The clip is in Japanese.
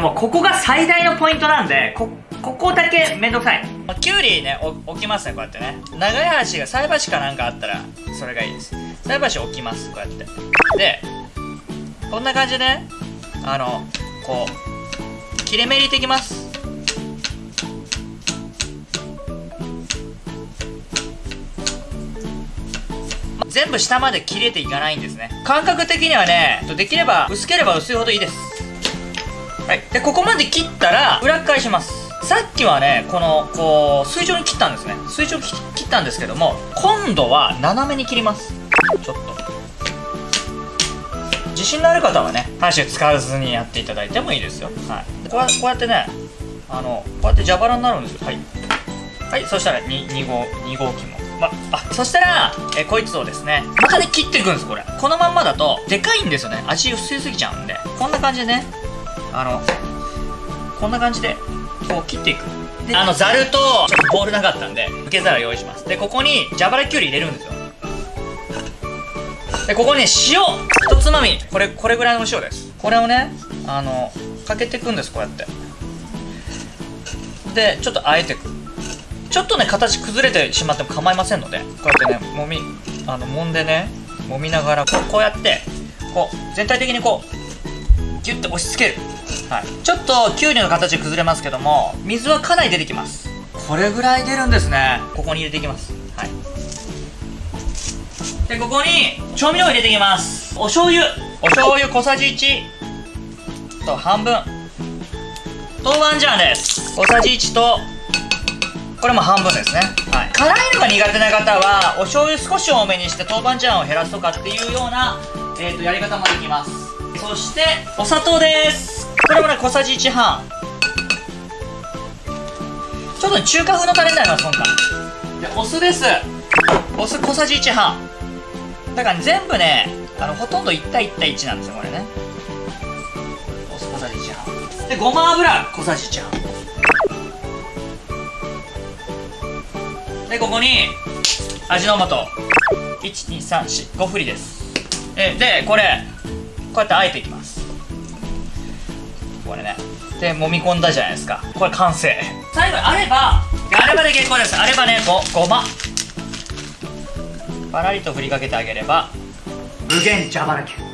もうここが最大のポイントなんでこここだけめんどくさい。きゅうりね置きますねこうやってね。長い箸が菜箸かなんかあったらそれがいいです。菜箸置きますこうやって。でこんな感じでねあのこう切れ目入れていきます。全部下まで切れていかないんですね。感覚的にはねできれば薄ければ薄いほどいいです。はい。でここまで切ったら裏返します。さっきはねこのこう垂直に切ったんですね。垂直に切ったんですけども今度は斜めに切ります。ちょっと。自信のある方はね箸使わずにやっていただいてもいいですよ。はい。こうこうやってねあのこうやって蛇腹になるんですよ。はい。はいそしたら 2, 2号2号機も。まあそしたらえこいつをですねまたね切っていくんですこれ。このまんまだとでかいんですよね。味薄すぎちゃうんで。こんな感じでねあのこんな感じでこう切っていく。であのざるとちょっとボールなかったんで受け皿用意します。でここに蛇腹きゅうり入れるんですよ。でここに、ね、塩一つまみ。これこれぐらいの塩です。これをねあのかけていくんですこうやって。でちょっとあえていく。ちょっとね形崩れてしまっても構いませんのでこうやってねもみあの揉んでね揉みながらこうこうやってこう全体的にこうギュッと押し付ける。はい、ちょっときゅうりの形崩れますけども水はかなり出てきます。これぐらい出るんですね。ここに入れていきます。はい。でここに調味料を入れていきます。お醤油。お醤油小さじ1と半分。豆板醤です。小さじ1とこれも半分ですね、はい、辛いのが苦手な方はお醤油少し多めにして豆板醤を減らすとかっていうような、えーとやり方もできます。そしてお砂糖です。これもね小さじ1半。ちょっと、ね、中華風のタレになります今回でお酢です。お酢小さじ1半。だから、ね、全部ねあのほとんど1対1対1なんですよこれね。お酢小さじ1半。でごま油小さじ1半。でここに味の素。12345振りです。えでこれこうやってあえていきます。これね。で揉み込んだじゃないですか。これ完成。最後にあればあればで結構です。あればねごごま。パラリと振りかけてあげれば。無限蛇腹球完成でございます